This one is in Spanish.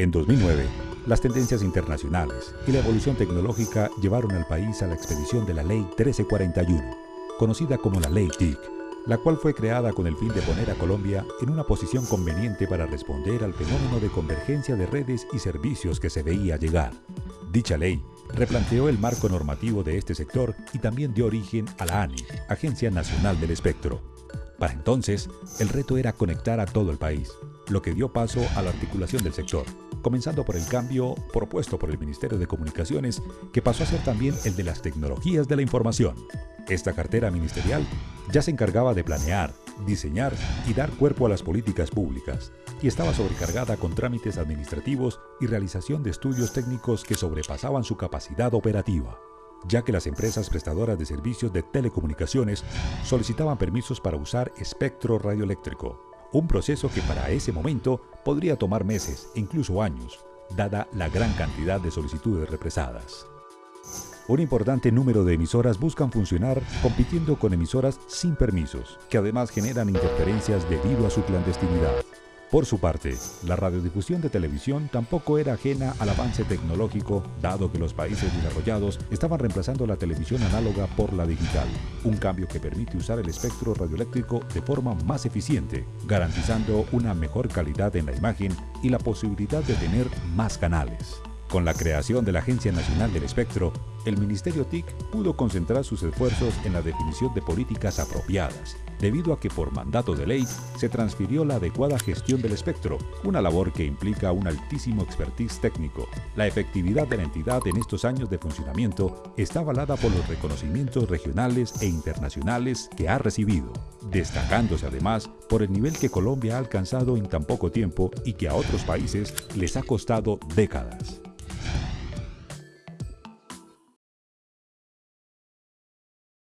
En 2009, las tendencias internacionales y la evolución tecnológica llevaron al país a la expedición de la Ley 1341, conocida como la Ley TIC, la cual fue creada con el fin de poner a Colombia en una posición conveniente para responder al fenómeno de convergencia de redes y servicios que se veía llegar. Dicha ley replanteó el marco normativo de este sector y también dio origen a la ANI, Agencia Nacional del Espectro. Para entonces, el reto era conectar a todo el país, lo que dio paso a la articulación del sector, comenzando por el cambio propuesto por el Ministerio de Comunicaciones, que pasó a ser también el de las tecnologías de la información. Esta cartera ministerial ya se encargaba de planear, diseñar y dar cuerpo a las políticas públicas, y estaba sobrecargada con trámites administrativos y realización de estudios técnicos que sobrepasaban su capacidad operativa, ya que las empresas prestadoras de servicios de telecomunicaciones solicitaban permisos para usar espectro radioeléctrico, un proceso que para ese momento podría tomar meses incluso años, dada la gran cantidad de solicitudes represadas. Un importante número de emisoras buscan funcionar compitiendo con emisoras sin permisos, que además generan interferencias debido a su clandestinidad. Por su parte, la radiodifusión de televisión tampoco era ajena al avance tecnológico, dado que los países desarrollados estaban reemplazando la televisión análoga por la digital, un cambio que permite usar el espectro radioeléctrico de forma más eficiente, garantizando una mejor calidad en la imagen y la posibilidad de tener más canales. Con la creación de la Agencia Nacional del Espectro, el Ministerio TIC pudo concentrar sus esfuerzos en la definición de políticas apropiadas, debido a que por mandato de ley se transfirió la adecuada gestión del espectro, una labor que implica un altísimo expertise técnico. La efectividad de la entidad en estos años de funcionamiento está avalada por los reconocimientos regionales e internacionales que ha recibido, destacándose además por el nivel que Colombia ha alcanzado en tan poco tiempo y que a otros países les ha costado décadas.